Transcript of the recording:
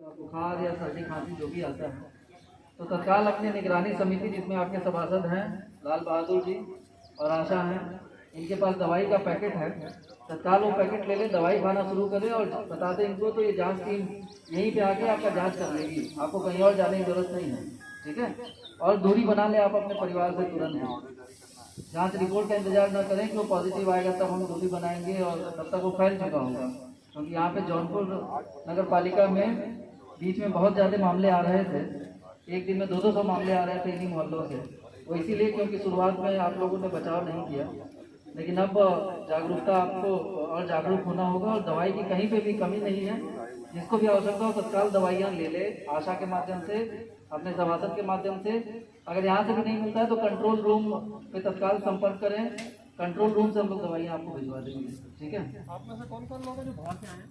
बुखार या सर्दी, खांसी, जो भी आता है। तो तत्काल अपनी निगरानी समिति, जिसमें आपके सभासद हैं, लाल बहादुर जी और आशा हैं, इनके पास दवाई का पैकेट है। तत्काल वो पैकेट ले लें, दवाई खाना शुरू करें और बता दें इनको तो ये जाँच टीम यहीं पे आके आपका जाँच कर लेगी। आपको कहीं और जाने की ज़रूरत नहीं है, ठीक है? और दूरी बना लें आप अपने परिवार से तुरंत। जाँच रिपोर्ट का इंतज़ार ना करें कि वो पॉजिटिव आएगा, तब हम दूरी बनाएँगे और तब तक वो फैल चुका होगा। क्योंकि यहाँ पे जौनपुर नगर पालिका में बीच में बहुत ज़्यादा मामले आ रहे थे। एक दिन में दो दो सौ मामले आ रहे थे इन्हीं मोहल्लों से। वो इसीलिए क्योंकि शुरुआत में आप लोगों ने बचाव नहीं किया। लेकिन अब जागरूकता आपको और जागरूक होना होगा और दवाई की कहीं पे भी कमी नहीं है। जिसको भी आवश्यकता हो तत्काल दवाइयाँ ले ले, आशा के माध्यम से, अपने सभासद के माध्यम से। अगर यहाँ से भी नहीं मिलता है तो कंट्रोल रूम पे तत्काल संपर्क करें। कंट्रोल रूम से हम लोग दवाइयाँ आपको भिजवा देंगे। ठीक है? आप में से कौन कौन लोग हैं जो बाहर से आए हैं?